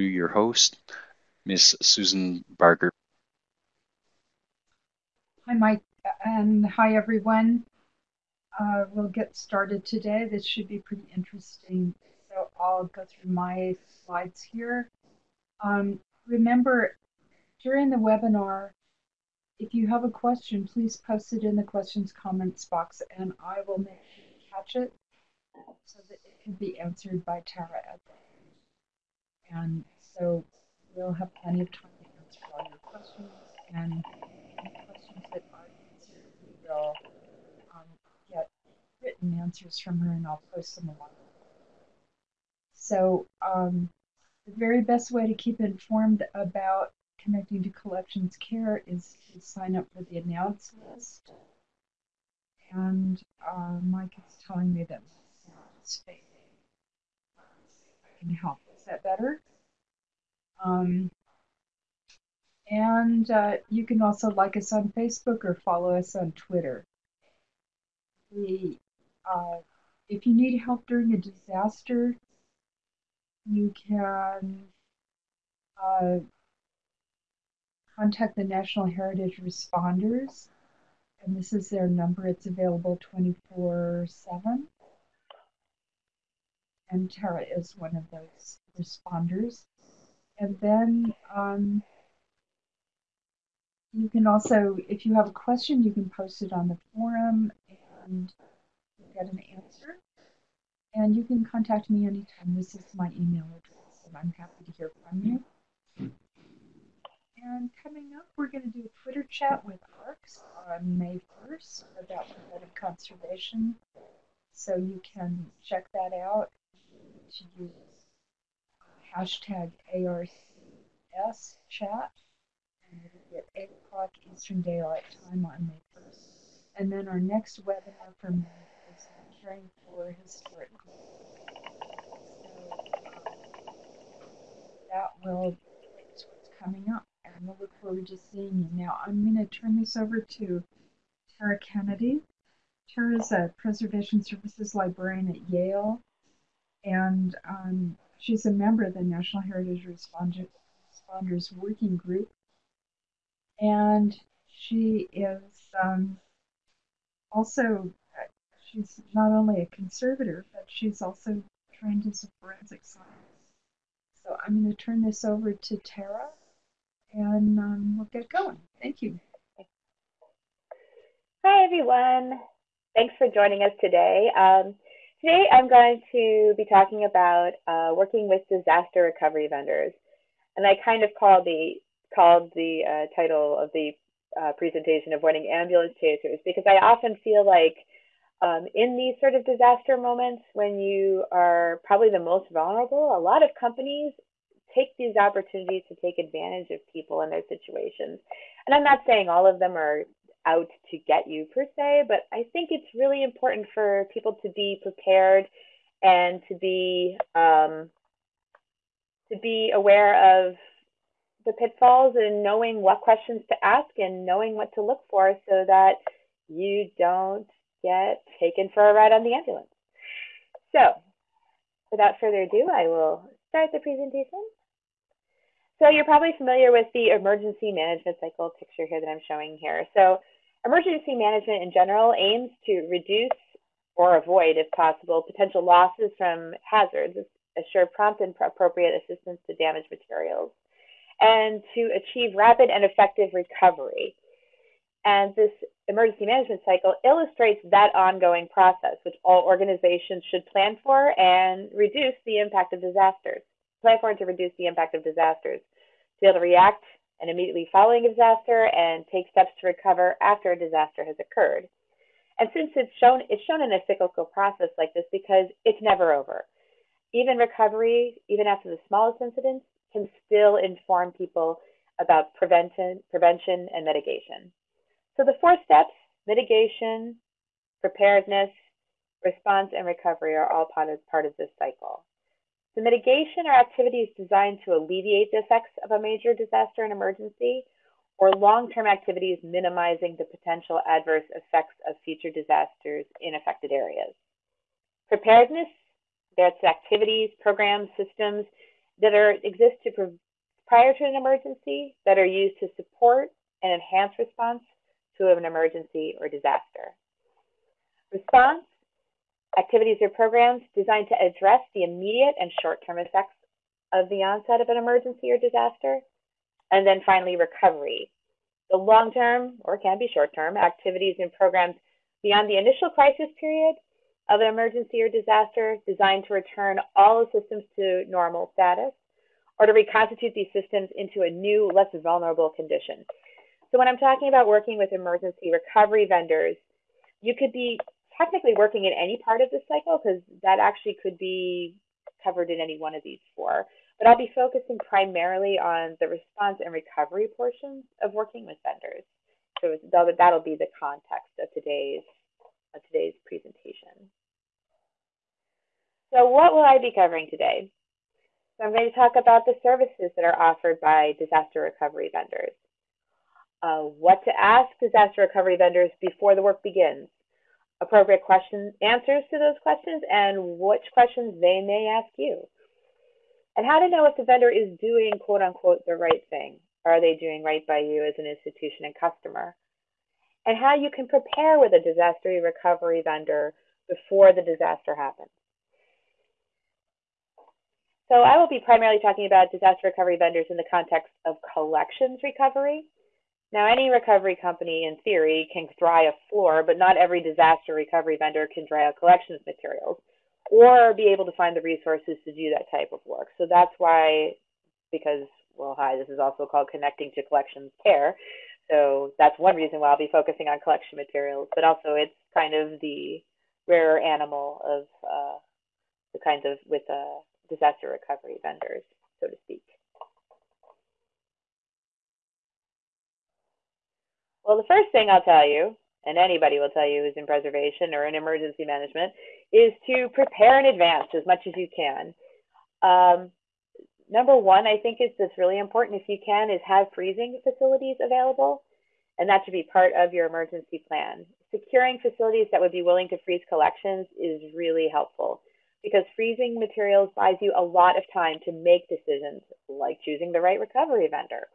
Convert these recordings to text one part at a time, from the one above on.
your host, Miss Susan Barker. Hi, Mike, and hi, everyone. Uh, we'll get started today. This should be pretty interesting. So I'll go through my slides here. Um, remember, during the webinar, if you have a question, please post it in the questions comments box and I will make sure to catch it so that it can be answered by Tara at the end. And so we'll have plenty of time to answer all your questions and any questions that aren't answered, we will um, get written answers from her and I'll post them along. So um, the very best way to keep informed about connecting to collections care is to sign up for the announce list. And uh, Mike is telling me that. I can help. That better? Um, and uh, you can also like us on Facebook or follow us on Twitter. We, uh, if you need help during a disaster, you can uh, contact the National Heritage Responders. And this is their number. It's available 24 7. And Tara is one of those responders. And then um, you can also, if you have a question, you can post it on the forum and get an answer. And you can contact me anytime. This is my email address, and I'm happy to hear from you. And coming up, we're going to do a Twitter chat with ARCS on May 1st about preventive conservation. So you can check that out to use hashtag ARCS chat. And be at 8 o'clock Eastern Daylight Time on May 1st. And then our next webinar for May is caring for historic. So that will what's coming up and I look forward to seeing you. Now, I'm going to turn this over to Tara Kennedy. Tara is a Preservation Services librarian at Yale, and um, she's a member of the National Heritage Responders Working Group. And she is um, also, she's not only a conservator, but she's also trained as a forensic scientist. So I'm going to turn this over to Tara and um, we'll get going. Thank you. Hi, everyone. Thanks for joining us today. Um, today, I'm going to be talking about uh, working with disaster recovery vendors, and I kind of called the called the uh, title of the uh, presentation "Avoiding Ambulance Chasers" because I often feel like um, in these sort of disaster moments when you are probably the most vulnerable, a lot of companies take these opportunities to take advantage of people in their situations. And I'm not saying all of them are out to get you per se, but I think it's really important for people to be prepared and to be um, to be aware of the pitfalls and knowing what questions to ask and knowing what to look for so that you don't get taken for a ride on the ambulance. So without further ado, I will start the presentation. So you're probably familiar with the emergency management cycle picture here that I'm showing here. So emergency management in general aims to reduce or avoid, if possible, potential losses from hazards, assure prompt and appropriate assistance to damaged materials, and to achieve rapid and effective recovery. And this emergency management cycle illustrates that ongoing process, which all organizations should plan for and reduce the impact of disasters plan for and to reduce the impact of disasters, to be able to react and immediately following a disaster and take steps to recover after a disaster has occurred. And since it's shown, it's shown in a cyclical process like this because it's never over. Even recovery, even after the smallest incidents, can still inform people about prevention, prevention and mitigation. So the four steps, mitigation, preparedness, response, and recovery are all part of, part of this cycle. The mitigation are activities designed to alleviate the effects of a major disaster and emergency, or long-term activities minimizing the potential adverse effects of future disasters in affected areas. Preparedness, that's activities, programs, systems that are exist to prior to an emergency that are used to support and enhance response to an emergency or disaster. Response activities or programs designed to address the immediate and short-term effects of the onset of an emergency or disaster. And then finally, recovery. The long-term, or can be short-term, activities and programs beyond the initial crisis period of an emergency or disaster designed to return all systems to normal status or to reconstitute these systems into a new, less vulnerable condition. So when I'm talking about working with emergency recovery vendors, you could be technically working in any part of the cycle because that actually could be covered in any one of these four. But I'll be focusing primarily on the response and recovery portions of working with vendors. So that'll be the context of today's, of today's presentation. So what will I be covering today? So I'm going to talk about the services that are offered by disaster recovery vendors. Uh, what to ask disaster recovery vendors before the work begins, appropriate questions, answers to those questions, and which questions they may ask you. And how to know if the vendor is doing quote unquote the right thing. Are they doing right by you as an institution and customer? And how you can prepare with a disaster recovery vendor before the disaster happens. So I will be primarily talking about disaster recovery vendors in the context of collections recovery. Now, any recovery company, in theory, can dry a floor, but not every disaster recovery vendor can dry out collections materials or be able to find the resources to do that type of work. So that's why, because, well, hi, this is also called Connecting to Collections Care. So that's one reason why I'll be focusing on collection materials, but also it's kind of the rare animal of uh, the kinds of, with uh, disaster recovery vendors, so to speak. Well, the first thing I'll tell you, and anybody will tell you who's in preservation or in emergency management, is to prepare in advance as much as you can. Um, number one, I think is that's really important if you can, is have freezing facilities available, and that should be part of your emergency plan. Securing facilities that would be willing to freeze collections is really helpful because freezing materials buys you a lot of time to make decisions like choosing the right recovery vendor.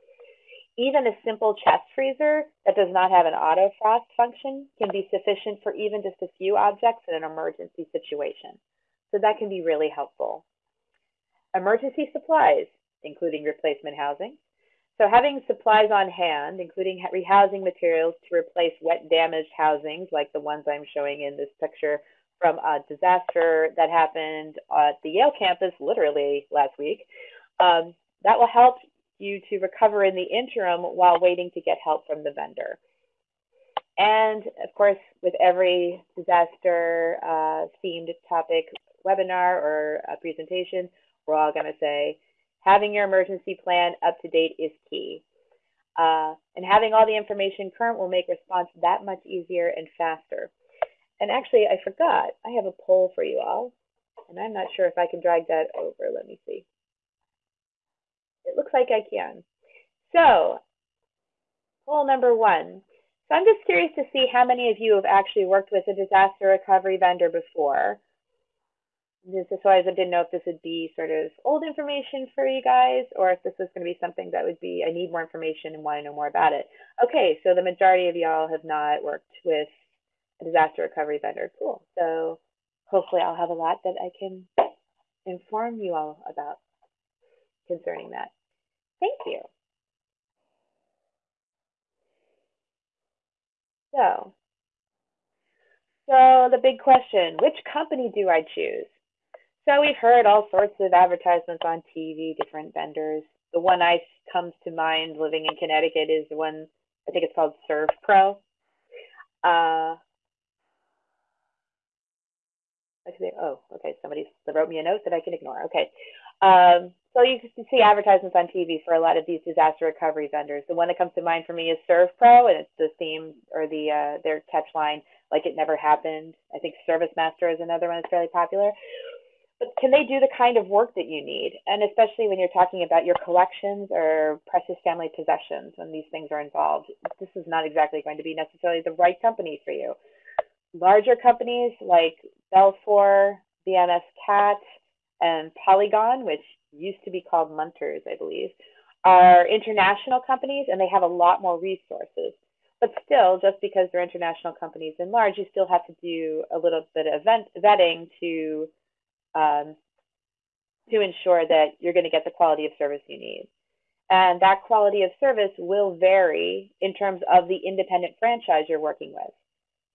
Even a simple chest freezer that does not have an auto frost function can be sufficient for even just a few objects in an emergency situation. So that can be really helpful. Emergency supplies, including replacement housing. So having supplies on hand, including rehousing materials to replace wet damaged housings like the ones I'm showing in this picture from a disaster that happened at the Yale campus literally last week. Um, that will help you to recover in the interim while waiting to get help from the vendor. And of course, with every disaster uh, themed topic webinar or presentation, we're all going to say having your emergency plan up to date is key. Uh, and having all the information current will make response that much easier and faster. And actually, I forgot, I have a poll for you all, and I'm not sure if I can drag that over. Let me see. It looks like I can. So, poll number one. So I'm just curious to see how many of you have actually worked with a disaster recovery vendor before. This is why I didn't know if this would be sort of old information for you guys or if this was going to be something that would be, I need more information and want to know more about it. Okay, so the majority of y'all have not worked with a disaster recovery vendor. Cool. So hopefully I'll have a lot that I can inform you all about concerning that. Thank you. So, so the big question, which company do I choose? So we've heard all sorts of advertisements on TV, different vendors. The one I comes to mind living in Connecticut is the one, I think it's called ServPro. Uh, Actually, oh, okay, somebody wrote me a note that I can ignore. Okay. Um, so you can see advertisements on TV for a lot of these disaster recovery vendors. The one that comes to mind for me is ServPro, and it's the theme or the uh, their catch line, like it never happened. I think ServiceMaster is another one that's fairly popular. But can they do the kind of work that you need? And especially when you're talking about your collections or precious family possessions, when these things are involved, this is not exactly going to be necessarily the right company for you larger companies like Belfor, BMS Cat, and Polygon, which used to be called Munters, I believe, are international companies and they have a lot more resources. But still, just because they're international companies and large, you still have to do a little bit of event, vetting to um, to ensure that you're going to get the quality of service you need. And that quality of service will vary in terms of the independent franchise you're working with.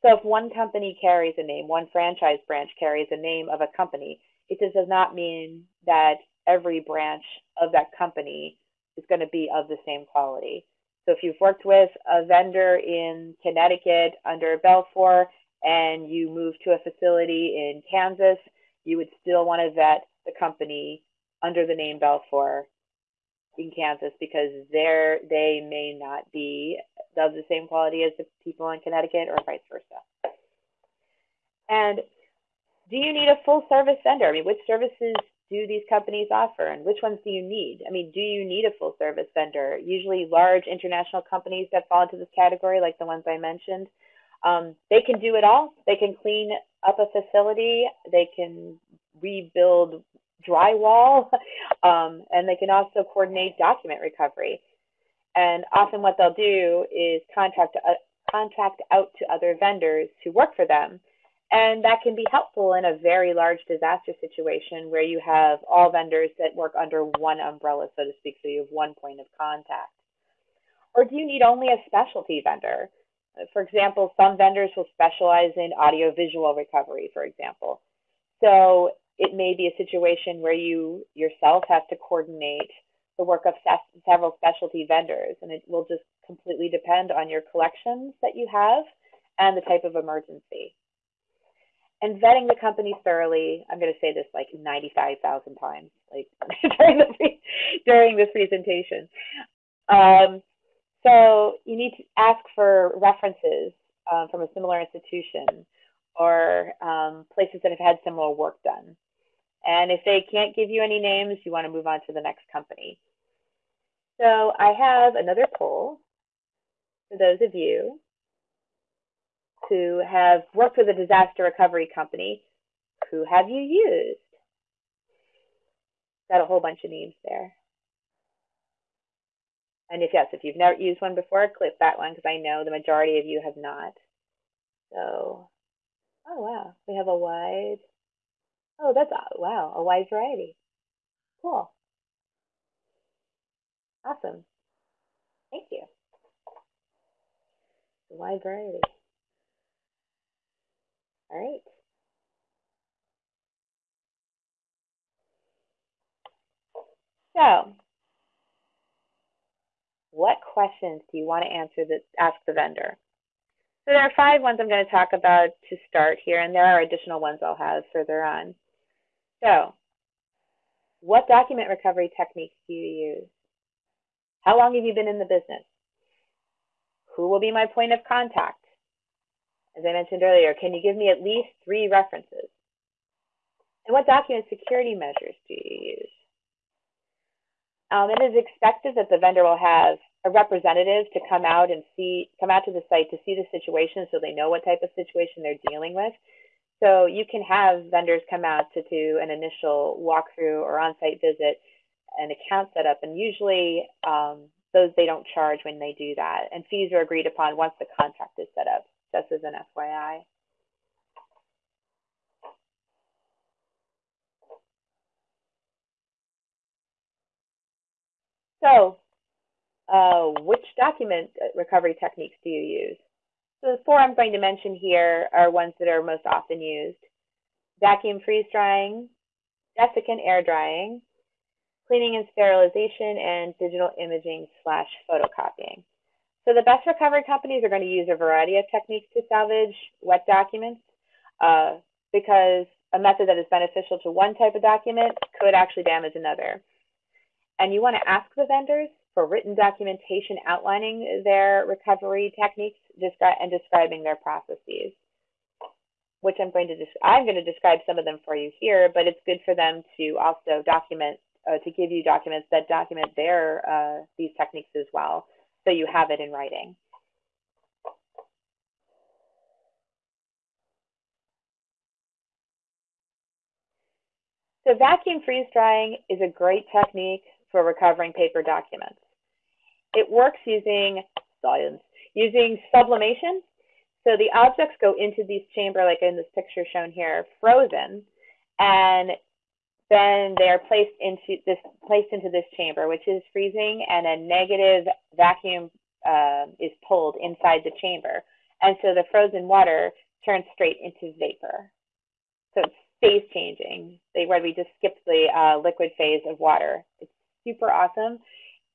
So if one company carries a name, one franchise branch carries a name of a company, it just does not mean that every branch of that company is going to be of the same quality. So if you've worked with a vendor in Connecticut under Belfor and you move to a facility in Kansas, you would still want to vet the company under the name Belfor in Kansas because they're, they may not be of the same quality as the people in Connecticut or vice versa. And do you need a full service vendor? I mean, which services do these companies offer and which ones do you need? I mean, do you need a full service vendor? Usually large international companies that fall into this category, like the ones I mentioned, um, they can do it all. They can clean up a facility, they can rebuild drywall, um, and they can also coordinate document recovery. And often what they'll do is contact, uh, contract out to other vendors who work for them. And that can be helpful in a very large disaster situation where you have all vendors that work under one umbrella, so to speak, so you have one point of contact. Or do you need only a specialty vendor? For example, some vendors will specialize in audiovisual recovery, for example. So it may be a situation where you yourself have to coordinate the work of several specialty vendors, and it will just completely depend on your collections that you have and the type of emergency. And vetting the company thoroughly, I'm going to say this like 95,000 times, like during, the, during this presentation. Um, so you need to ask for references um, from a similar institution or um, places that have had similar work done. And if they can't give you any names, you want to move on to the next company. So I have another poll for those of you who have worked with a disaster recovery company. Who have you used? Got a whole bunch of names there. And if yes, if you've never used one before, click that one because I know the majority of you have not. So, oh wow, we have a wide, oh that's, wow, a wide variety. Cool. Awesome. Thank you. A wide variety. All right. So, what questions do you want to answer that ask the vendor? So there are five ones I'm going to talk about to start here, and there are additional ones I'll have further on. So, what document recovery techniques do you use? How long have you been in the business? Who will be my point of contact? As I mentioned earlier, can you give me at least three references? And what document security measures do you use? Um, it is expected that the vendor will have a representative to come out and see, come out to the site to see the situation so they know what type of situation they're dealing with. So you can have vendors come out to do an initial walkthrough or on-site visit, an account setup, and usually um, those they don't charge when they do that. And fees are agreed upon once the contract is set up, just as an FYI. So uh, which document recovery techniques do you use? So the four I'm going to mention here are ones that are most often used. Vacuum freeze drying, desiccant air drying, cleaning and sterilization, and digital imaging slash photocopying. So the best recovery companies are going to use a variety of techniques to salvage wet documents uh, because a method that is beneficial to one type of document could actually damage another. And you want to ask the vendors for written documentation outlining their recovery techniques and describing their processes, which I'm going to I'm going to describe some of them for you here, but it's good for them to also document uh, to give you documents that document their uh, these techniques as well, so you have it in writing. So vacuum freeze drying is a great technique for recovering paper documents. It works using science, using sublimation. So the objects go into this chamber, like in this picture shown here, frozen, and then they're placed into this placed into this chamber, which is freezing, and a negative vacuum uh, is pulled inside the chamber, and so the frozen water turns straight into vapor. So it's phase changing. They where we just skipped the uh, liquid phase of water. It's super awesome.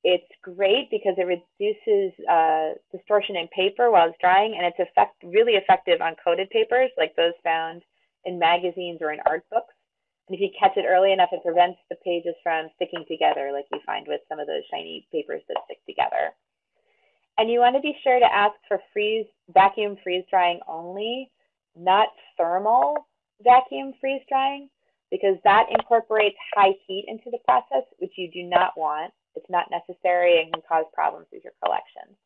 It's great because it reduces uh, distortion in paper while it's drying, and it's effect really effective on coated papers like those found in magazines or in art books. And if you catch it early enough, it prevents the pages from sticking together like you find with some of those shiny papers that stick together. And you want to be sure to ask for freeze vacuum freeze drying only, not thermal vacuum freeze drying, because that incorporates high heat into the process, which you do not want. It's not necessary and can cause problems with your collection.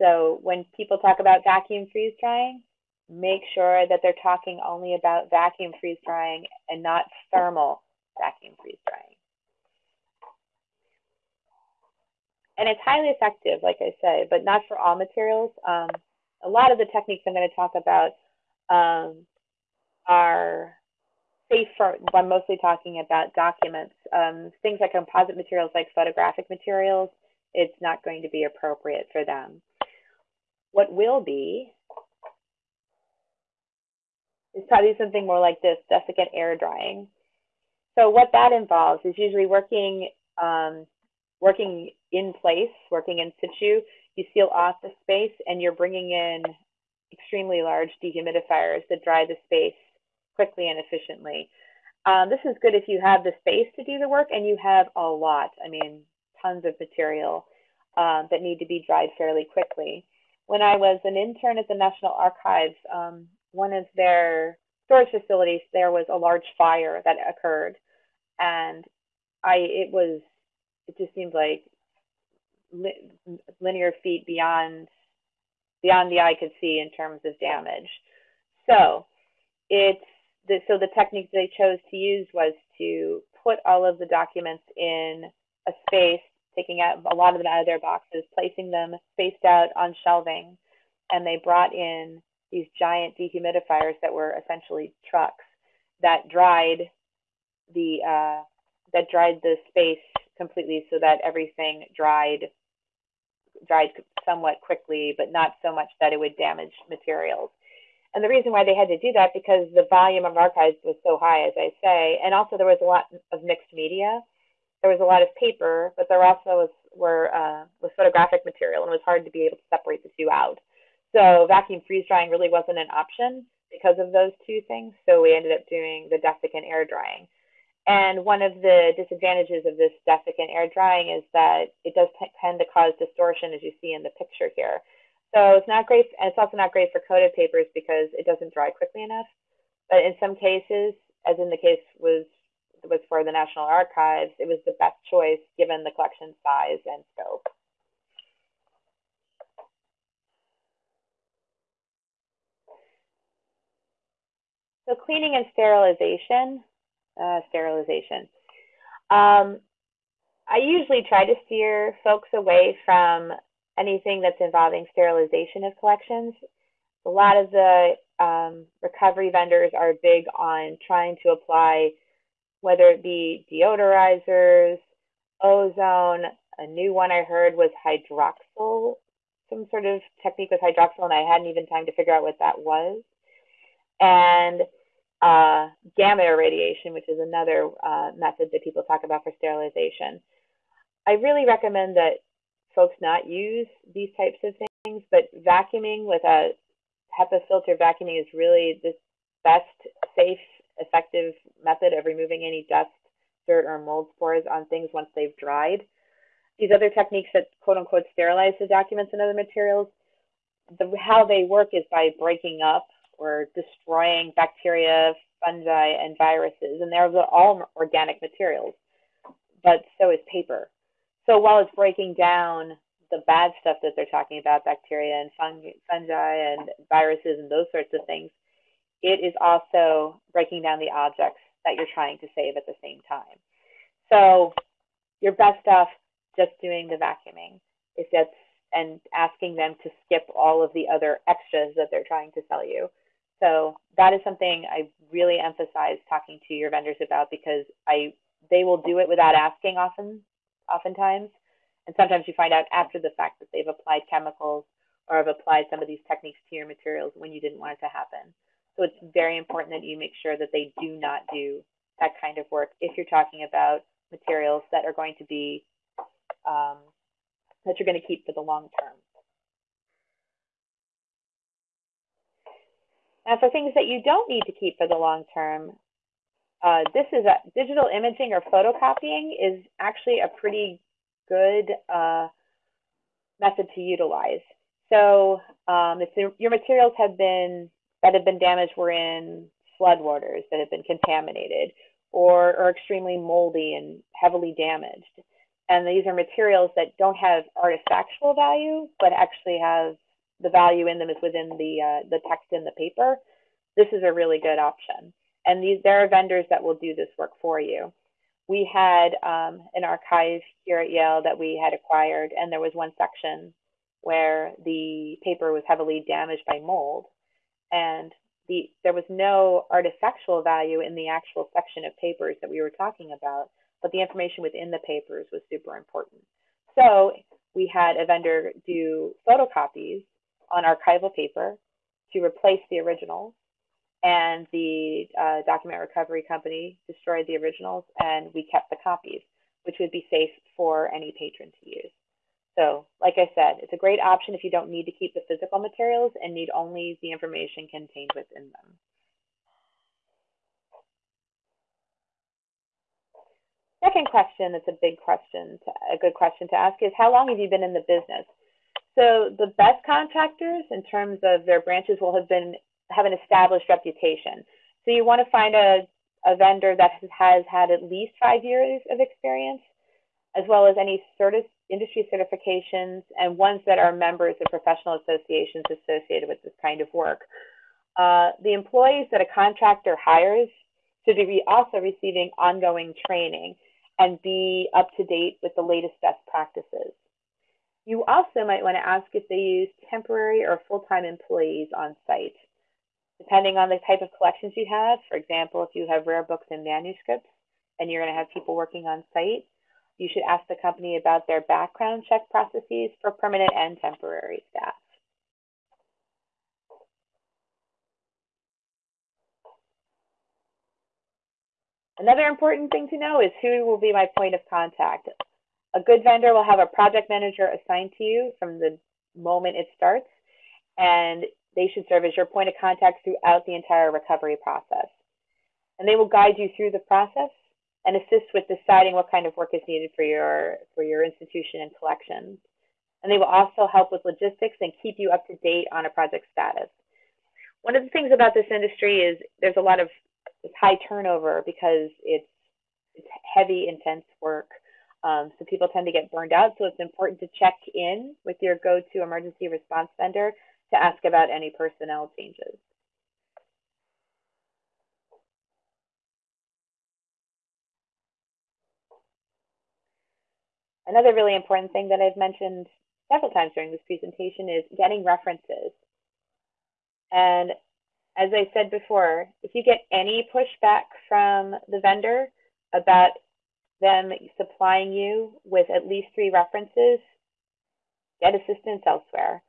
So when people talk about vacuum freeze drying, make sure that they're talking only about vacuum freeze drying and not thermal vacuum freeze drying. And it's highly effective, like I say, but not for all materials. Um, a lot of the techniques I'm going to talk about um, are safe for, I'm mostly talking about documents. Um, things like composite materials, like photographic materials, it's not going to be appropriate for them. What will be is probably something more like this, desiccant air drying. So what that involves is usually working um, working in place, working in situ. You seal off the space and you're bringing in extremely large dehumidifiers that dry the space quickly and efficiently. Um, this is good if you have the space to do the work and you have a lot, I mean, tons of material um, that need to be dried fairly quickly. When I was an intern at the National Archives, um, one of their storage facilities, there was a large fire that occurred, and I it was it just seemed like li linear feet beyond beyond the eye could see in terms of damage. So it's the, so the technique they chose to use was to put all of the documents in a space, taking out a lot of them out of their boxes, placing them spaced out on shelving, and they brought in these giant dehumidifiers that were essentially trucks that dried the uh, that dried the space completely so that everything dried dried somewhat quickly, but not so much that it would damage materials. And the reason why they had to do that because the volume of archives was so high, as I say, and also there was a lot of mixed media. There was a lot of paper, but there also was were uh, was photographic material, and it was hard to be able to separate the two out. So vacuum freeze drying really wasn't an option because of those two things. So we ended up doing the desiccant air drying. And one of the disadvantages of this desiccant air drying is that it does tend to cause distortion, as you see in the picture here. So it's not great, and it's also not great for coated papers because it doesn't dry quickly enough. But in some cases, as in the case was was for the National Archives, it was the best choice given the collection size and scope. So cleaning and sterilization, uh, sterilization. Um, I usually try to steer folks away from anything that's involving sterilization of collections. A lot of the um, recovery vendors are big on trying to apply, whether it be deodorizers, ozone. A new one I heard was hydroxyl, some sort of technique with hydroxyl, and I hadn't even time to figure out what that was. And uh, gamma irradiation, which is another uh, method that people talk about for sterilization. I really recommend that folks not use these types of things, but vacuuming with a HEPA filter vacuuming is really the best, safe, effective method of removing any dust, dirt, or mold spores on things once they've dried. These other techniques that quote unquote sterilize the documents and other materials, the, how they work is by breaking up or destroying bacteria, fungi, and viruses. And they're all organic materials, but so is paper. So while it's breaking down the bad stuff that they're talking about, bacteria and fungi, fungi and viruses and those sorts of things, it is also breaking down the objects that you're trying to save at the same time. So you're best off just doing the vacuuming if that's and asking them to skip all of the other extras that they're trying to sell you. So that is something I really emphasize talking to your vendors about because I they will do it without asking often oftentimes. And sometimes you find out after the fact that they've applied chemicals or have applied some of these techniques to your materials when you didn't want it to happen. So it's very important that you make sure that they do not do that kind of work if you're talking about materials that are going to be um, that you're going to keep for the long term. Now, for things that you don't need to keep for the long term, uh, this is a digital imaging or photocopying is actually a pretty good uh, method to utilize. So um, if your materials have been that have been damaged were in floodwaters that have been contaminated or are extremely moldy and heavily damaged. And these are materials that don't have artifactual value, but actually have the value in them is within the uh, the text in the paper. This is a really good option. And these there are vendors that will do this work for you we had um, an archive here at Yale that we had acquired, and there was one section where the paper was heavily damaged by mold, and the there was no artifactual value in the actual section of papers that we were talking about, but the information within the papers was super important. So we had a vendor do photocopies on archival paper to replace the originals and the uh, document recovery company destroyed the originals and we kept the copies, which would be safe for any patron to use. So, like I said, it's a great option if you don't need to keep the physical materials and need only the information contained within them. Second question that's a big question, to, a good question to ask is how long have you been in the business? So the best contractors in terms of their branches will have been have an established reputation. So you want to find a, a vendor that has had at least five years of experience, as well as any certi industry certifications and ones that are members of professional associations associated with this kind of work. Uh, the employees that a contractor hires should be also receiving ongoing training and be up to date with the latest best practices. You also might want to ask if they use temporary or full-time employees on site. Depending on the type of collections you have, for example, if you have rare books and manuscripts and you're going to have people working on site, you should ask the company about their background check processes for permanent and temporary staff. Another important thing to know is who will be my point of contact. A good vendor will have a project manager assigned to you from the moment it starts, and they should serve as your point of contact throughout the entire recovery process. And they will guide you through the process and assist with deciding what kind of work is needed for your, for your institution and collections. And they will also help with logistics and keep you up to date on a project status. One of the things about this industry is there's a lot of high turnover because it's, it's heavy, intense work. Um, so people tend to get burned out. So it's important to check in with your go-to emergency response vendor to ask about any personnel changes. Another really important thing that I've mentioned several times during this presentation is getting references. And as I said before, if you get any pushback from the vendor about them supplying you with at least three references, get assistance elsewhere.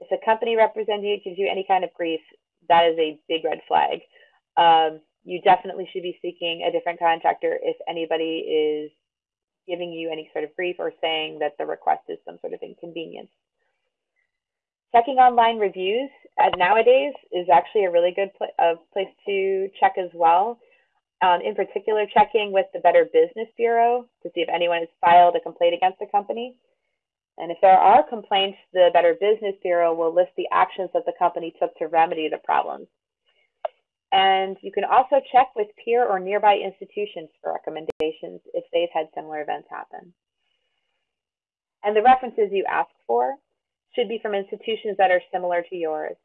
If a company representative gives you any kind of grief, that is a big red flag. Um, you definitely should be seeking a different contractor if anybody is giving you any sort of grief or saying that the request is some sort of inconvenience. Checking online reviews nowadays is actually a really good pl uh, place to check as well. Um, in particular, checking with the Better Business Bureau to see if anyone has filed a complaint against the company. And if there are complaints, the Better Business Bureau will list the actions that the company took to remedy the problems. And you can also check with peer or nearby institutions for recommendations if they've had similar events happen. And the references you ask for should be from institutions that are similar to yours.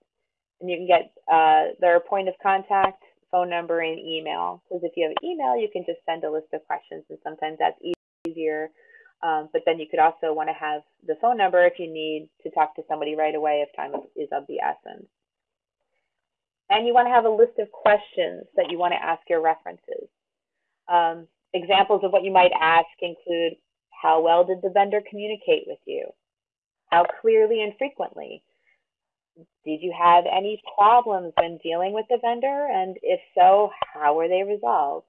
And you can get uh, their point of contact phone number, and email. Because if you have email, you can just send a list of questions, and sometimes that's easier. Um, but then you could also want to have the phone number if you need to talk to somebody right away if time is of the essence. And you want to have a list of questions that you want to ask your references. Um, examples of what you might ask include, how well did the vendor communicate with you? How clearly and frequently? Did you have any problems when dealing with the vendor? And if so, how were they resolved?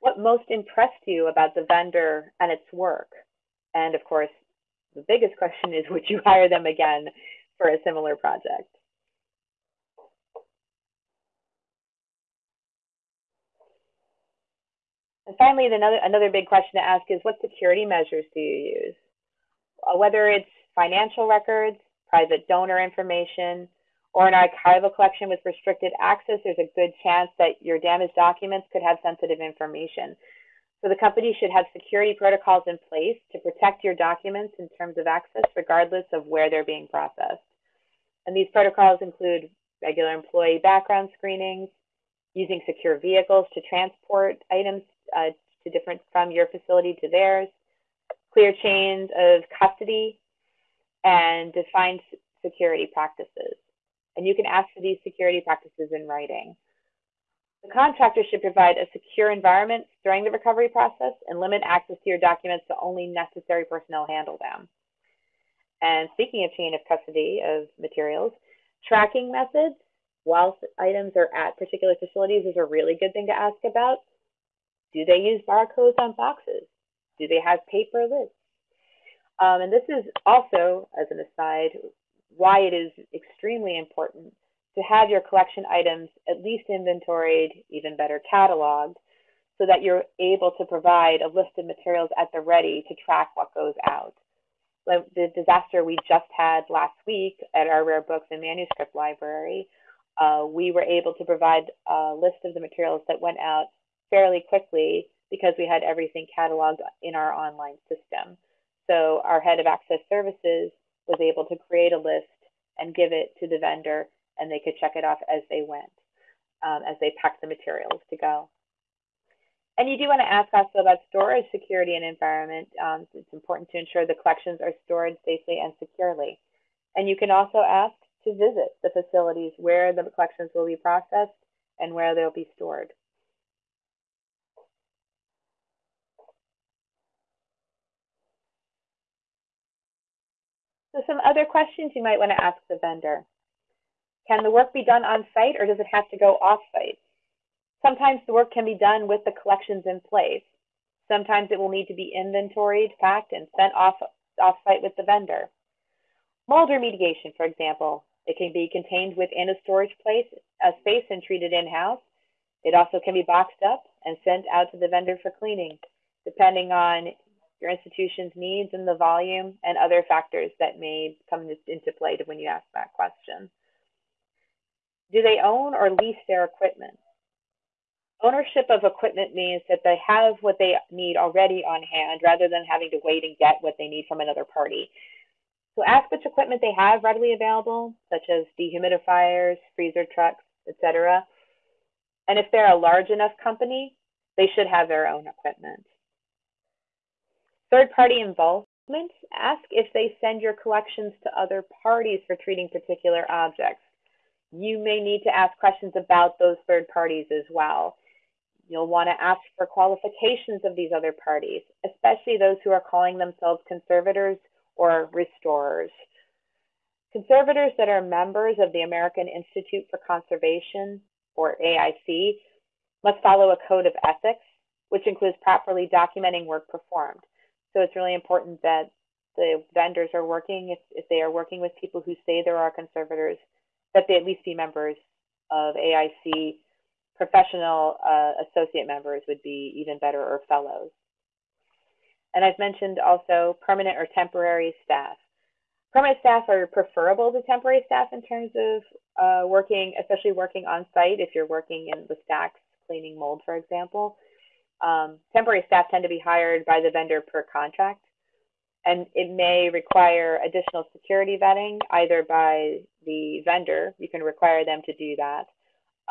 What most impressed you about the vendor and its work? And of course, the biggest question is, would you hire them again for a similar project? And finally, another, another big question to ask is, what security measures do you use? Uh, whether it's financial records, private donor information, or an archival collection with restricted access, there's a good chance that your damaged documents could have sensitive information. So the company should have security protocols in place to protect your documents in terms of access, regardless of where they're being processed. And these protocols include regular employee background screenings, using secure vehicles to transport items uh, to different from your facility to theirs, clear chains of custody, and defined security practices. And you can ask for these security practices in writing. The contractor should provide a secure environment during the recovery process and limit access to your documents to only necessary personnel handle them. And speaking of chain of custody of materials, tracking methods while items are at particular facilities is a really good thing to ask about. Do they use barcodes on boxes? Do they have paper lists? Um, and this is also, as an aside, why it is extremely important to have your collection items at least inventoried, even better cataloged, so that you're able to provide a list of materials at the ready to track what goes out. The disaster we just had last week at our rare books and manuscript library, uh, we were able to provide a list of the materials that went out fairly quickly because we had everything cataloged in our online system. So our head of access services was able to create a list and give it to the vendor and they could check it off as they went, um, as they packed the materials to go. And you do want to ask also about storage security and environment. Um, it's important to ensure the collections are stored safely and securely. And you can also ask to visit the facilities where the collections will be processed and where they'll be stored. So some other questions you might want to ask the vendor. Can the work be done on site or does it have to go off site? Sometimes the work can be done with the collections in place. Sometimes it will need to be inventoried, packed, and sent off, off site with the vendor. Mold remediation, for example, it can be contained within a storage place, a space and treated in-house. It also can be boxed up and sent out to the vendor for cleaning, depending on your institution's needs and the volume and other factors that may come into play when you ask that question. Do they own or lease their equipment? Ownership of equipment means that they have what they need already on hand rather than having to wait and get what they need from another party. So ask which equipment they have readily available, such as dehumidifiers, freezer trucks, etc. And if they're a large enough company, they should have their own equipment. Third-party involvement, ask if they send your collections to other parties for treating particular objects. You may need to ask questions about those third parties as well. You'll want to ask for qualifications of these other parties, especially those who are calling themselves conservators or restorers. Conservators that are members of the American Institute for Conservation, or AIC, must follow a code of ethics, which includes properly documenting work performed. So it's really important that the vendors are working, if, if they are working with people who say there are conservators, that they at least be members of AIC. Professional uh, associate members would be even better, or fellows. And I've mentioned also permanent or temporary staff. Permanent staff are preferable to temporary staff in terms of uh, working, especially working on site if you're working in the stacks, cleaning mold, for example. Um, temporary staff tend to be hired by the vendor per contract, and it may require additional security vetting either by the vendor, you can require them to do that,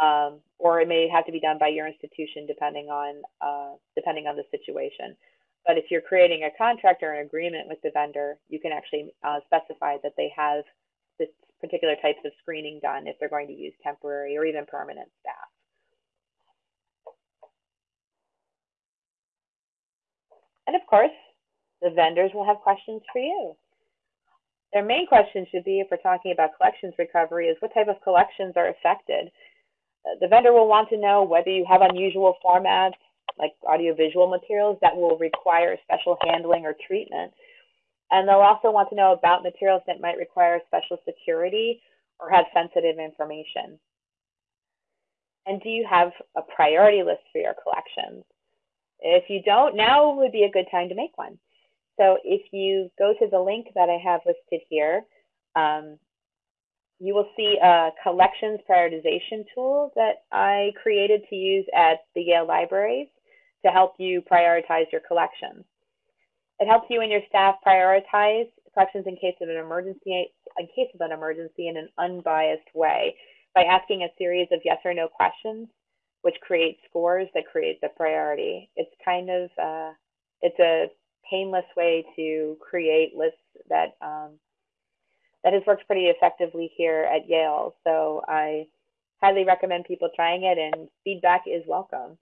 um, or it may have to be done by your institution depending on uh, depending on the situation. But if you're creating a contract or an agreement with the vendor, you can actually uh, specify that they have this particular types of screening done if they're going to use temporary or even permanent staff. And of course, the vendors will have questions for you. Their main question should be, if we're talking about collections recovery, is what type of collections are affected? Uh, the vendor will want to know whether you have unusual formats like audiovisual materials that will require special handling or treatment. And they'll also want to know about materials that might require special security or have sensitive information. And do you have a priority list for your collections? If you don't, now would be a good time to make one. So if you go to the link that I have listed here, um, you will see a collections prioritization tool that I created to use at the Yale Libraries to help you prioritize your collections. It helps you and your staff prioritize collections in case of an emergency, in case of an emergency in an unbiased way by asking a series of yes or no questions, which creates scores that create the priority. It's kind of, uh, it's a painless way to create lists that um, that has worked pretty effectively here at Yale. So I highly recommend people trying it, and feedback is welcome.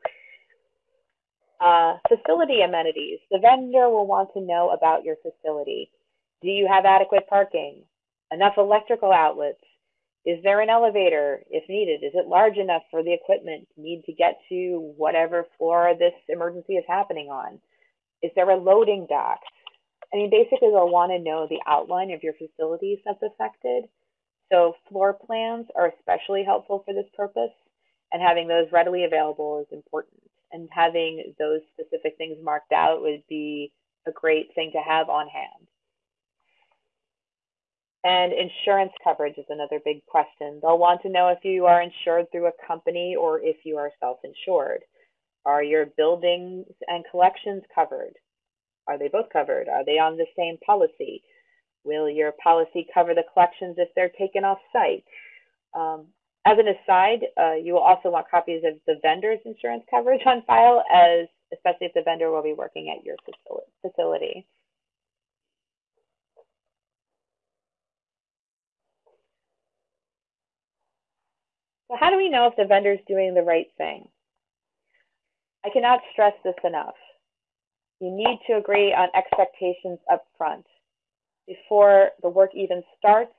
Uh, facility amenities. The vendor will want to know about your facility. Do you have adequate parking? Enough electrical outlets? Is there an elevator if needed? Is it large enough for the equipment to need to get to whatever floor this emergency is happening on? Is there a loading dock? I mean, basically, they'll want to know the outline of your facilities that's affected. So floor plans are especially helpful for this purpose, and having those readily available is important. And having those specific things marked out would be a great thing to have on hand. And insurance coverage is another big question. They'll want to know if you are insured through a company or if you are self-insured. Are your buildings and collections covered? Are they both covered? Are they on the same policy? Will your policy cover the collections if they're taken off site? Um, as an aside, uh, you will also want copies of the vendor's insurance coverage on file, as especially if the vendor will be working at your facility. So how do we know if the vendor is doing the right thing? I cannot stress this enough. You need to agree on expectations up front. Before the work even starts,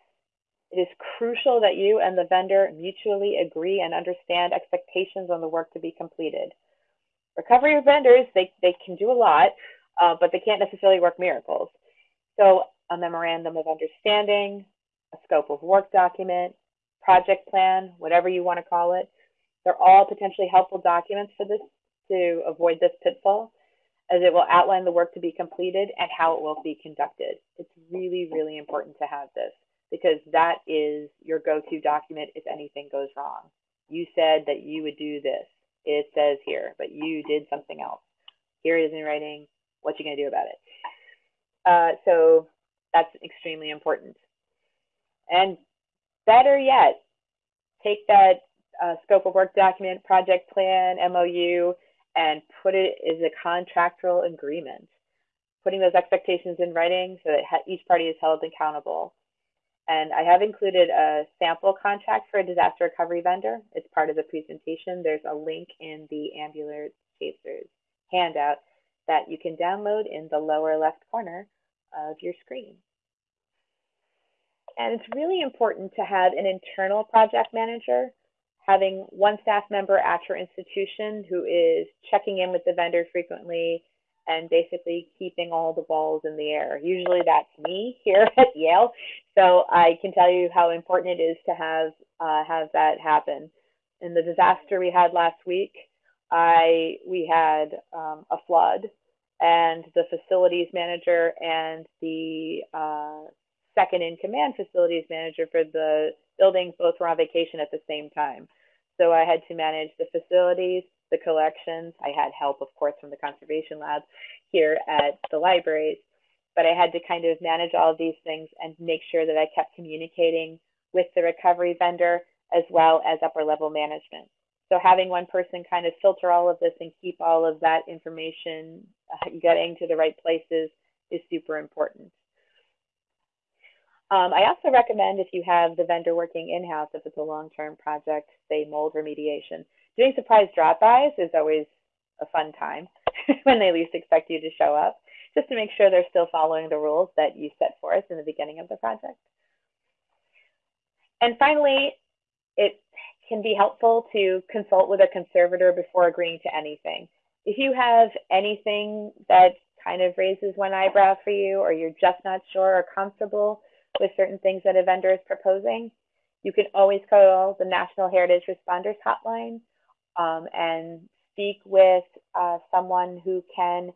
it is crucial that you and the vendor mutually agree and understand expectations on the work to be completed. Recovery vendors, they, they can do a lot, uh, but they can't necessarily work miracles. So a memorandum of understanding, a scope of work document, project plan, whatever you want to call it, they're all potentially helpful documents for this to avoid this pitfall as it will outline the work to be completed and how it will be conducted. It's really, really important to have this because that is your go-to document if anything goes wrong. You said that you would do this. It says here, but you did something else. Here it is in writing. What you going to do about it? Uh, so that's extremely important. And better yet, take that uh, scope of work document, project plan, MOU, and put it as a contractual agreement, putting those expectations in writing so that each party is held accountable. And I have included a sample contract for a disaster recovery vendor. It's part of the presentation. There's a link in the Ambulance Chasers handout that you can download in the lower left corner of your screen. And it's really important to have an internal project manager having one staff member at your institution who is checking in with the vendor frequently and basically keeping all the balls in the air. Usually that's me here at Yale, so I can tell you how important it is to have uh, have that happen. In the disaster we had last week, I we had um, a flood, and the facilities manager and the uh, second in command facilities manager for the buildings. both were on vacation at the same time. So I had to manage the facilities, the collections. I had help, of course, from the conservation lab here at the libraries, but I had to kind of manage all of these things and make sure that I kept communicating with the recovery vendor as well as upper level management. So having one person kind of filter all of this and keep all of that information uh, getting to the right places is super important. Um, I also recommend if you have the vendor working in-house, if it's a long-term project, say mold remediation, doing surprise drop-bys is always a fun time when they least expect you to show up, just to make sure they're still following the rules that you set forth in the beginning of the project. And finally, it can be helpful to consult with a conservator before agreeing to anything. If you have anything that kind of raises one eyebrow for you, or you're just not sure or comfortable with certain things that a vendor is proposing, you can always call the National Heritage Responders Hotline um, and speak with uh, someone who can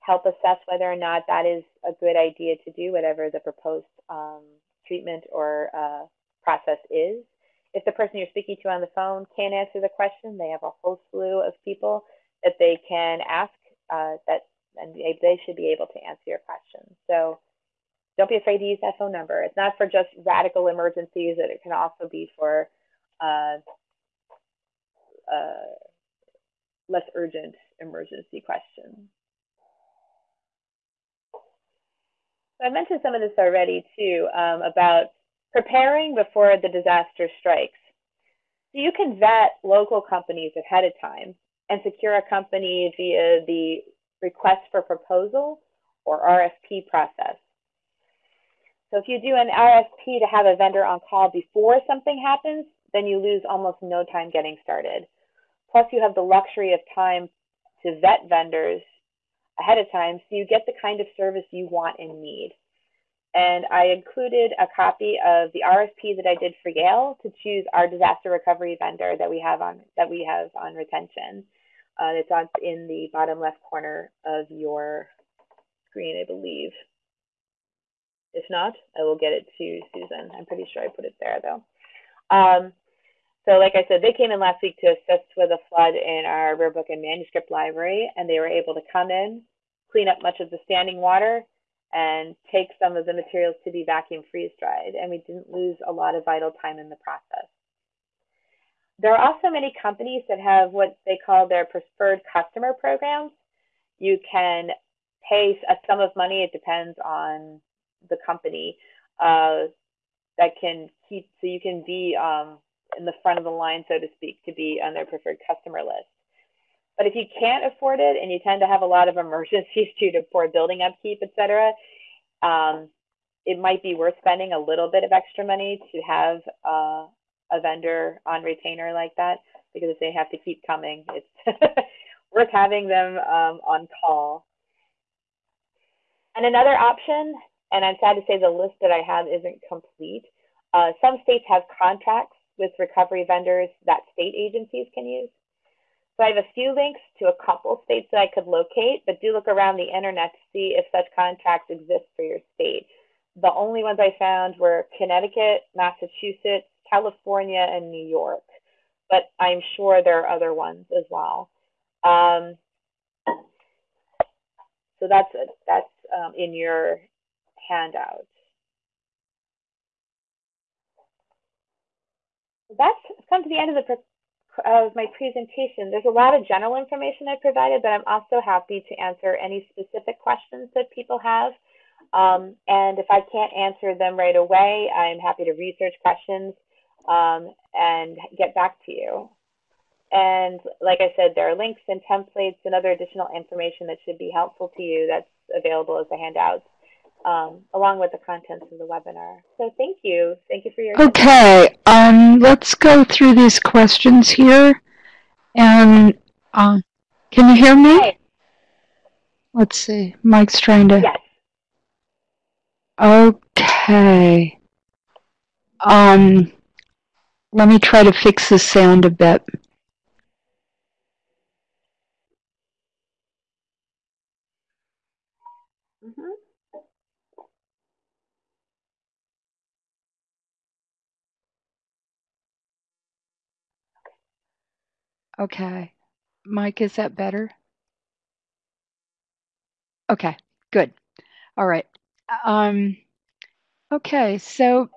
help assess whether or not that is a good idea to do, whatever the proposed um, treatment or uh, process is. If the person you're speaking to on the phone can't answer the question, they have a whole slew of people that they can ask uh, that, and they, should be able to answer your question. So don't be afraid to use that phone number. It's not for just radical emergencies, it can also be for uh, uh, less urgent emergency questions. I mentioned some of this already too um, about preparing before the disaster strikes. So you can vet local companies ahead of time and secure a company via the request for proposal or RFP process. So if you do an RFP to have a vendor on call before something happens, then you lose almost no time getting started. Plus you have the luxury of time to vet vendors ahead of time so you get the kind of service you want and need. And I included a copy of the RFP that I did for Yale to choose our disaster recovery vendor that we have on that we have on retention. Uh, it's on in the bottom left corner of your screen, I believe. If not, I will get it to Susan. I'm pretty sure I put it there though. Um, so like I said, they came in last week to assist with a flood in our rare book and manuscript library, and they were able to come in, clean up much of the standing water, and take some of the materials to be vacuum freeze dried, and we didn't lose a lot of vital time in the process. There are also many companies that have what they call their preferred customer programs. You can pay a sum of money, it depends on the company, uh, that can keep, so you can be um, in the front of the line, so to speak, to be on their preferred customer list. But if you can't afford it and you tend to have a lot of emergencies due to poor building upkeep, et cetera, um, it might be worth spending a little bit of extra money to have uh, a vendor on retainer like that because if they have to keep coming, it's worth having them um, on call. And another option, and I'm sad to say the list that I have isn't complete. Uh, some states have contracts with recovery vendors that state agencies can use. So I have a few links to a couple states that I could locate, but do look around the internet to see if such contracts exist for your state. The only ones I found were Connecticut, Massachusetts, California, and New York, but I'm sure there are other ones as well. Um, so that's that's um, in your handout. That's come to the end of the of my presentation. There's a lot of general information I provided, but I'm also happy to answer any specific questions that people have. Um, and if I can't answer them right away, I'm happy to research questions um, and get back to you. And like I said, there are links and templates and other additional information that should be helpful to you that's available as a handout um, along with the contents of the webinar. So thank you. Thank you for your Okay, um, let's go through these questions here. And uh, can you hear me? Let's see. Mike's trying to. Yes. Okay. Um, let me try to fix the sound a bit. Okay. Mike, is that better? Okay, good. All right. Um, okay, so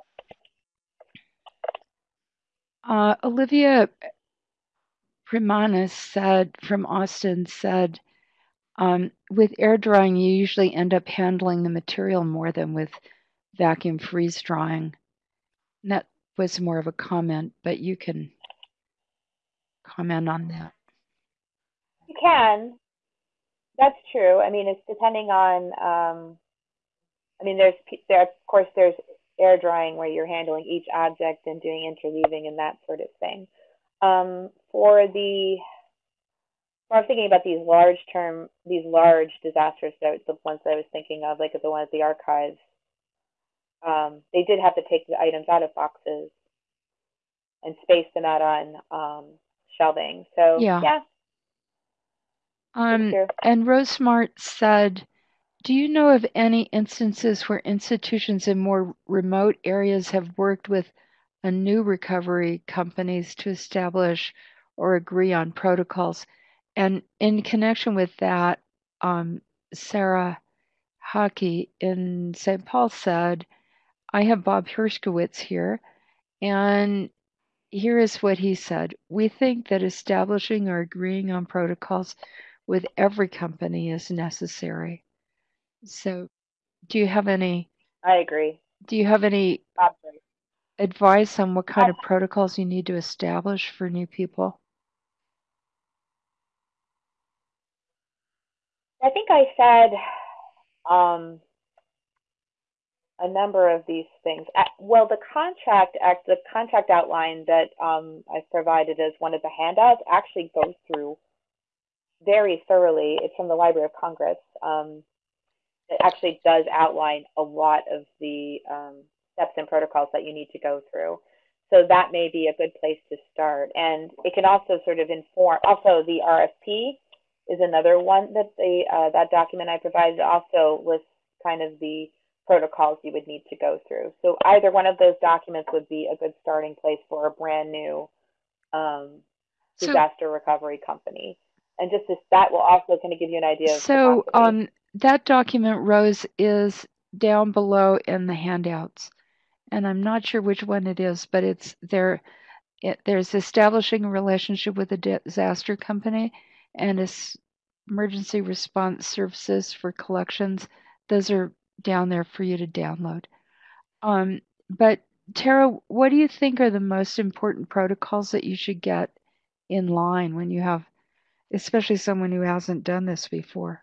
Uh, Olivia Primanis said from Austin said, um, with air drying, you usually end up handling the material more than with vacuum freeze drying. And that was more of a comment, but you can comment on that. You can. That's true. I mean, it's depending on. Um, I mean, there's there of course there's air drying where you're handling each object and doing interleaving and that sort of thing. Um, for the, well, I was thinking about these large term, these large disasters, That the ones that I was thinking of, like the one at the archives. Um, they did have to take the items out of boxes and space them out on um, shelving. So yeah. yeah. Um, and Rosemart said, do you know of any instances where institutions in more remote areas have worked with a new recovery companies to establish or agree on protocols? And in connection with that, um, Sarah Hockey in St. Paul said, I have Bob Herskovitz here, and here is what he said. We think that establishing or agreeing on protocols with every company is necessary. So, do you have any? I agree. Do you have any advice on what kind of protocols you need to establish for new people? I think I said um, a number of these things. Well, the contract act, the contract outline that um, I've provided as one of the handouts actually goes through very thoroughly. It's from the Library of Congress. Um, it actually does outline a lot of the um, steps and protocols that you need to go through. So that may be a good place to start. And it can also sort of inform, also the RFP is another one that the uh, that document I provided also lists kind of the protocols you would need to go through. So either one of those documents would be a good starting place for a brand new um, disaster so, recovery company. And just this, that will also kind of give you an idea of so um that document Rose is down below in the handouts, and I'm not sure which one it is, but it's there. It, there's establishing a relationship with a disaster company and it's emergency response services for collections. Those are down there for you to download. Um, but Tara, what do you think are the most important protocols that you should get in line when you have, especially someone who hasn't done this before?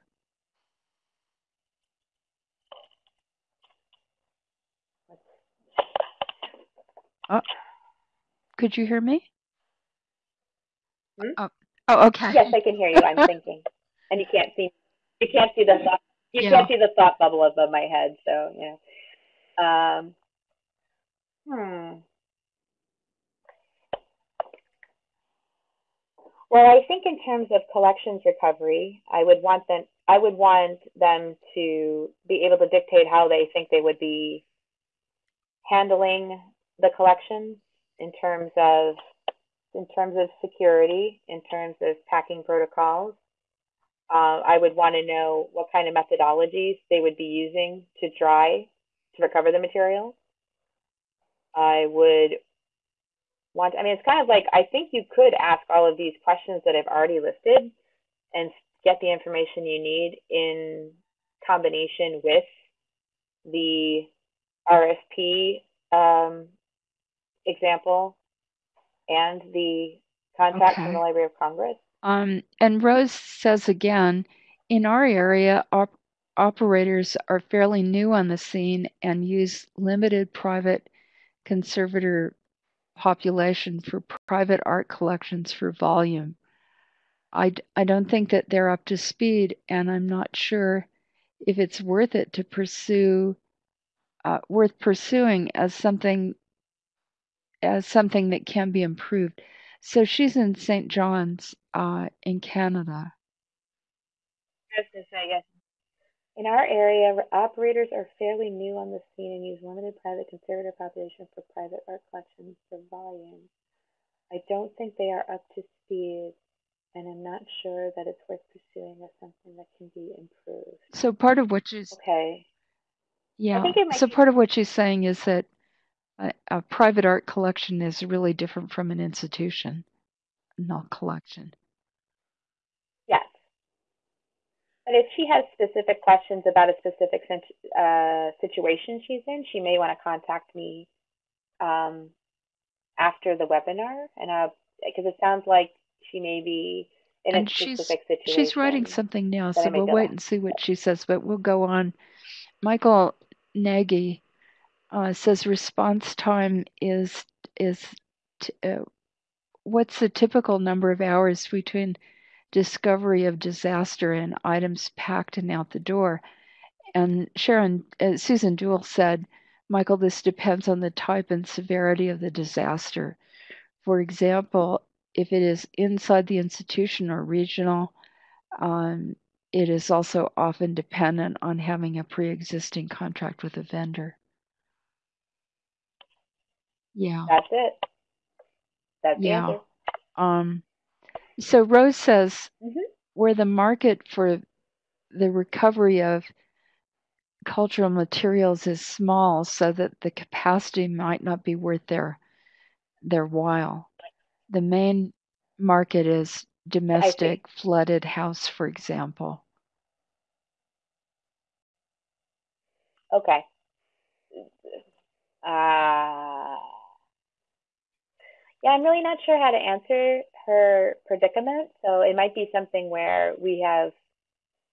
Oh, could you hear me? Hmm? Oh, oh, okay. Yes, I can hear you. I'm thinking, and you can't see. You can't see the. You yeah. can't see the thought bubble above my head. So yeah. Um, hmm. Well, I think in terms of collections recovery, I would want them. I would want them to be able to dictate how they think they would be handling the collection in terms of in terms of security, in terms of packing protocols. Uh, I would want to know what kind of methodologies they would be using to dry to recover the materials. I would want, I mean, it's kind of like, I think you could ask all of these questions that I've already listed and get the information you need in combination with the RFP um, example and the contact okay. from the Library of Congress. Um, and Rose says again, in our area, op- operators are fairly new on the scene and use limited private conservator population for private art collections for volume. I, I don't think that they're up to speed, and I'm not sure if it's worth it to pursue, uh, worth pursuing as something as something that can be improved. So she's in St. John's uh, in Canada. In our area, operators are fairly new on the scene and use limited private conservator population for private art collections for volume. I don't think they are up to speed, and I'm not sure that it's worth pursuing as something that can be improved. So part of what she's okay. Yeah. So part of what she's saying is that a, a private art collection is really different from an institution, not collection. Yes. But if she has specific questions about a specific uh, situation she's in, she may want to contact me um, after the webinar, and because it sounds like she may be in and a she's, specific situation. She's writing something now, so we'll wait and see what she says, but we'll go on. Michael Nagy uh, says response time is is t- uh, what's the typical number of hours between discovery of disaster and items packed and out the door? And Sharon uh, Susan Duhl said, Michael, this depends on the type and severity of the disaster. For example, if it is inside the institution or regional, um, it is also often dependent on having a pre existing contract with a vendor. Yeah. That's it. That's the yeah. answer. Um, so Rose says mm-hmm. where the market for the recovery of cultural materials is small, so that the capacity might not be worth their their while. The main market is domestic flooded house, for example. Okay. Uh, yeah, I'm really not sure how to answer her predicament. So it might be something where we have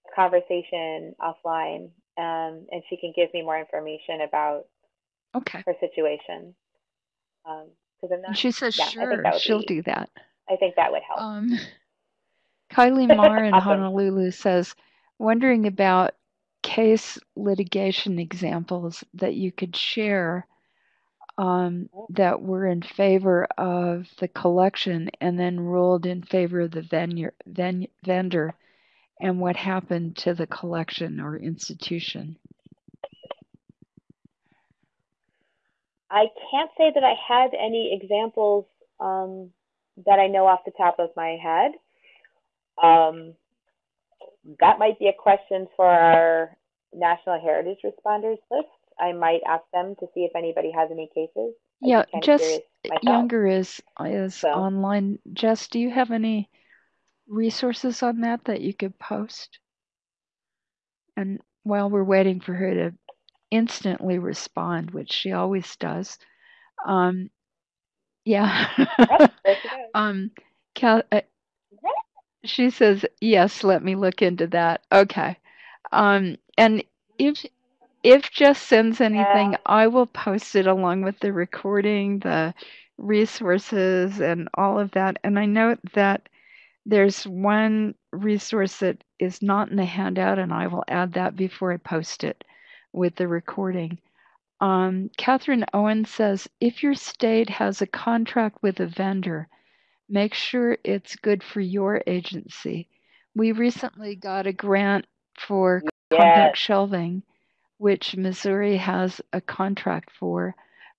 a conversation offline um, and she can give me more information about okay. her situation. Um, because I'm not. She says yeah, sure, she'll be, do that. I think that would help. Um, Kylie Marr in awesome. Honolulu says, wondering about case litigation examples that you could share um, that were in favor of the collection and then ruled in favor of the vendor, ven- vendor and what happened to the collection or institution? I can't say that I had any examples um, that I know off the top of my head. Um, that might be a question for our National Heritage Responders list. I might ask them to see if anybody has any cases. Yeah, Jess Unger is is so. online. Jess, do you have any resources on that that you could post? And while we're waiting for her to instantly respond, which she always does, um, yeah. um, Cal, uh, she says yes. Let me look into that. Okay. Um, and if if Jess sends anything, I will post it along with the recording, the resources, and all of that. And I note that there's one resource that is not in the handout, and I will add that before I post it with the recording. Um, Catherine Owen says if your state has a contract with a vendor, make sure it's good for your agency. We recently got a grant for yes. compact shelving, which Missouri has a contract for,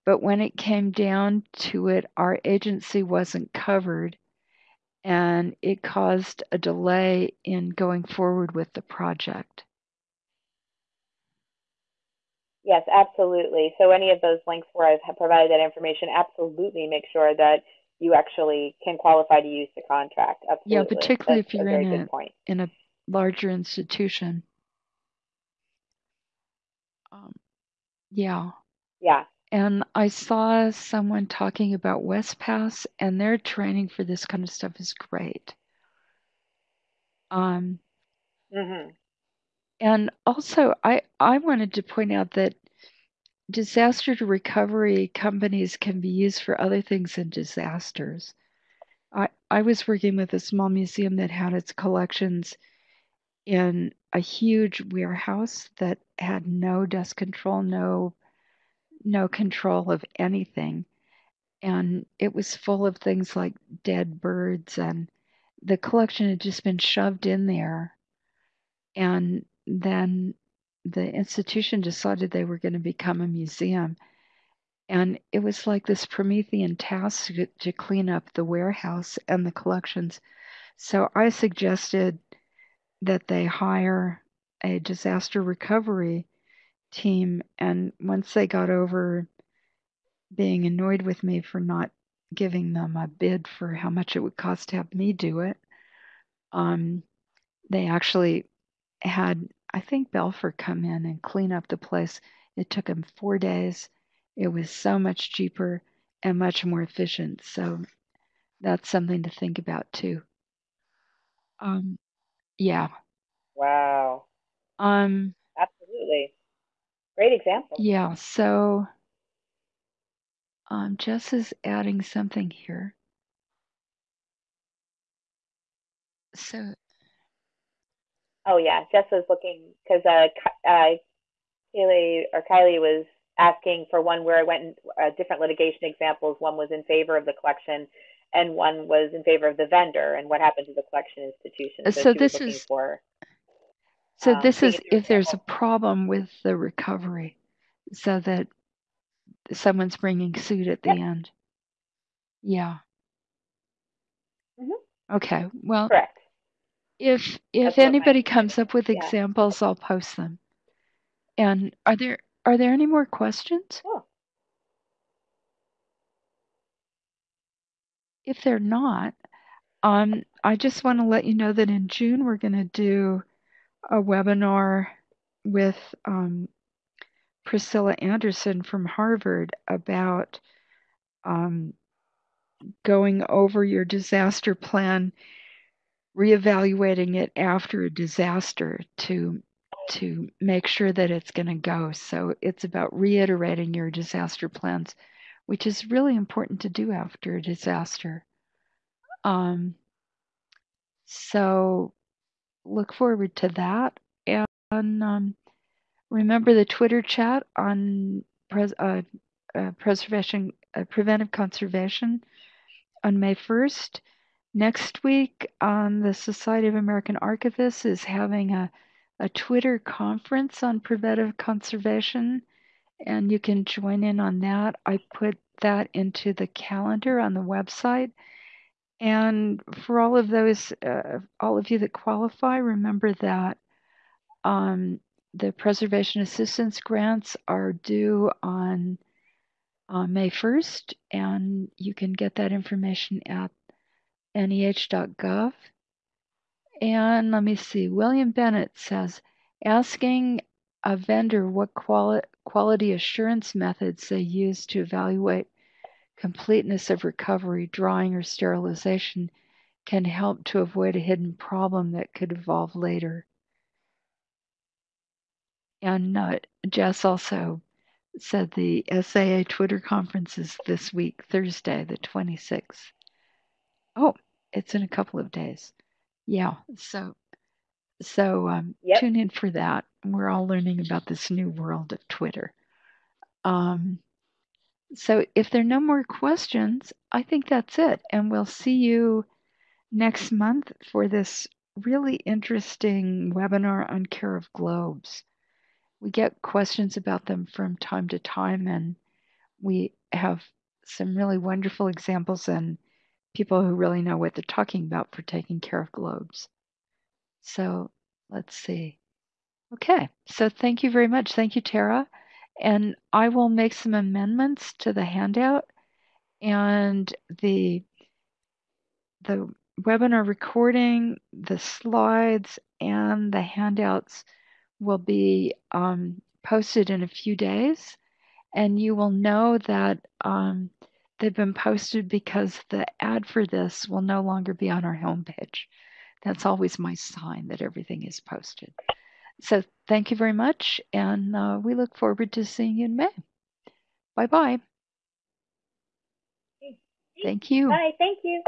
but when it came down to it, our agency wasn't covered and it caused a delay in going forward with the project. Yes, absolutely. So any of those links where I've provided that information, absolutely make sure that you actually can qualify to use the contract. Absolutely. Yeah, particularly That's if you're in a point. in a larger institution. Um, yeah. Yeah. And I saw someone talking about WESTPAS, and their training for this kind of stuff is great. Um, mm-hmm. And also, I, I wanted to point out that disaster recovery companies can be used for other things than disasters. I, I was working with a small museum that had its collections in a huge warehouse that had no dust control, no no control of anything. And it was full of things like dead birds, and the collection had just been shoved in there. And then the institution decided they were going to become a museum. And it was like this Promethean task to, to clean up the warehouse and the collections. So I suggested that they hire a disaster recovery team. And once they got over being annoyed with me for not giving them a bid for how much it would cost to have me do it. Um, they actually had, I think, Belfor come in and clean up the place. It took them four days. It was so much cheaper and much more efficient. So that's something to think about too. Um, yeah. Wow. Um, Absolutely. Great example. yeah. So um, Jess is adding something here. So Oh yeah, Jess was looking because uh, uh, Kaylee or Kylie was asking for one where I went in uh, different litigation examples. One was in favor of the collection, and one was in favor of the vendor, and what happened to the collection institution. Uh, So, so this is for. So um, this is if there's a problem with the recovery, so that someone's bringing suit at the Yep. end. Yeah. Mhm. Okay. Well, Correct. if if That's anybody comes up with. Yeah. examples, I'll post them. And are there are there any more questions? Oh. If they're not, um, I just want to let you know that in June we're going to do a webinar with um, Priscilla Anderson from Harvard about um, going over your disaster plan, reevaluating it after a disaster to to make sure that it's going to go. So it's about reiterating your disaster plans, which is really important to do after a disaster. Um, so look forward to that. And um, remember the Twitter chat on pres- uh, uh, preservation, uh, preventive conservation on May 1st. Next week, um, the Society of American Archivists is having a, a Twitter conference on preventive conservation, and you can join in on that. I put that into the calendar on the website. And for all of those, uh, all of you that qualify, remember that um, the preservation assistance grants are due on uh, May 1st, and you can get that information at NEH.gov. And let me see, William Bennett says asking a vendor what quali- quality assurance methods they use to evaluate completeness of recovery, drying, or sterilization can help to avoid a hidden problem that could evolve later. And uh, Jess also said the SAA Twitter conference is this week, Thursday, the 26th. Oh, it's in a couple of days. Yeah, so so um, Yep. tune in for that. We're all learning about this new world of Twitter. Um, so if there are no more questions, I think that's it, and we'll see you next month for this really interesting webinar on care of globes. We get questions about them from time to time, and we have some really wonderful examples and people who really know what they're talking about for taking care of globes. So let's see. Okay, so thank you very much. Thank you, Tara. And I will make some amendments to the handout and the the webinar recording, the slides, and the handouts will be um, posted in a few days. And you will know that um, they've been posted because the ad for this will no longer be on our homepage. That's always my sign that everything is posted. So thank you very much, and uh, we look forward to seeing you in May. Bye bye. Thank you. Bye. Thank you.